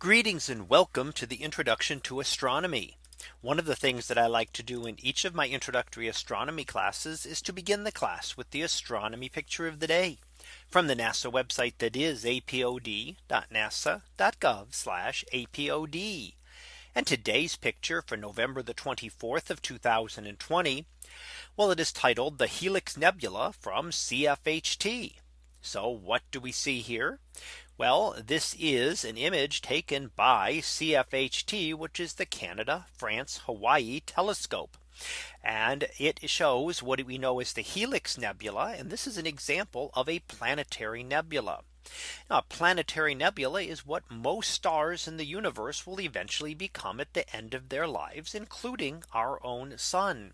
Greetings and welcome to the introduction to astronomy. One of the things that I like to do in each of my introductory astronomy classes is to begin the class with the astronomy picture of the day from the NASA website that is apod.nasa.gov apod. And today's picture for November the 24th of 2020. Well, it is titled the Helix Nebula from CFHT. So what do we see here? Well, this is an image taken by CFHT, which is the Canada, France, Hawaii telescope. And it shows what we know as the Helix Nebula. And this is an example of a planetary nebula. Now, a planetary nebula is what most stars in the universe will eventually become at the end of their lives, including our own sun.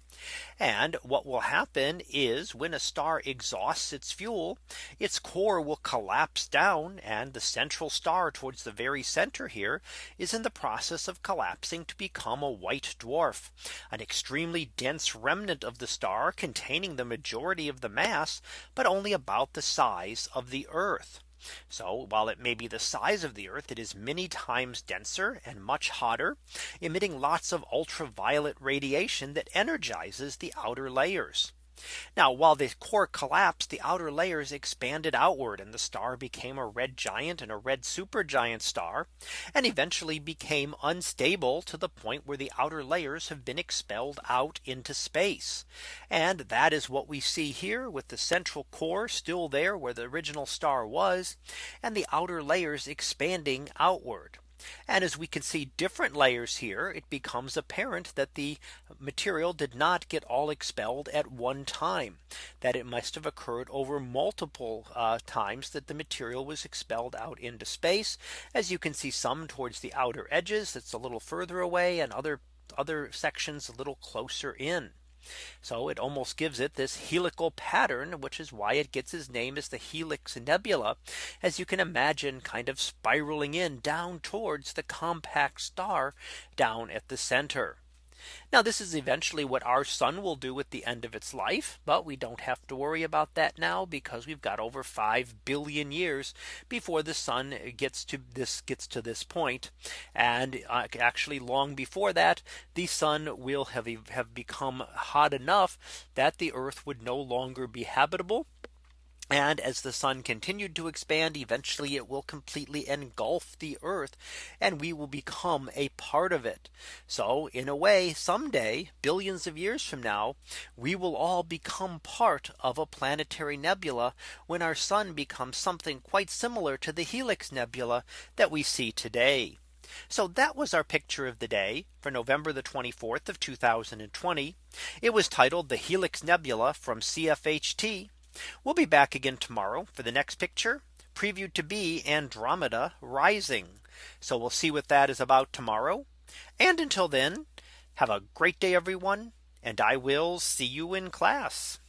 And what will happen is when a star exhausts its fuel, its core will collapse down and the central star towards the very center here is in the process of collapsing to become a white dwarf, an extremely dense remnant of the star containing the majority of the mass, but only about the size of the Earth. So while it may be the size of the Earth, it is many times denser and much hotter, emitting lots of ultraviolet radiation that energizes the outer layers. Now while the core collapsed, the outer layers expanded outward and the star became a red giant and a red supergiant star and eventually became unstable to the point where the outer layers have been expelled out into space. And that is what we see here with the central core still there where the original star was and the outer layers expanding outward. And as we can see different layers here, it becomes apparent that the material did not get all expelled at one time, that it must have occurred over multiple uh, times that the material was expelled out into space. As you can see some towards the outer edges, that's a little further away and other other sections a little closer in. So it almost gives it this helical pattern, which is why it gets its name as the Helix Nebula, as you can imagine kind of spiraling in down towards the compact star down at the center. Now this is eventually what our sun will do at the end of its life. But we don't have to worry about that now because we've got over 5 billion years before the sun gets to this gets to this point. And uh, actually long before that, the sun will have, have become hot enough that the earth would no longer be habitable and as the sun continued to expand, eventually it will completely engulf the earth and we will become a part of it. So in a way, someday, billions of years from now, we will all become part of a planetary nebula when our sun becomes something quite similar to the Helix Nebula that we see today. So that was our picture of the day for November the 24th of 2020. It was titled the Helix Nebula from CFHT. We'll be back again tomorrow for the next picture previewed to be Andromeda rising. So we'll see what that is about tomorrow. And until then, have a great day, everyone. And I will see you in class.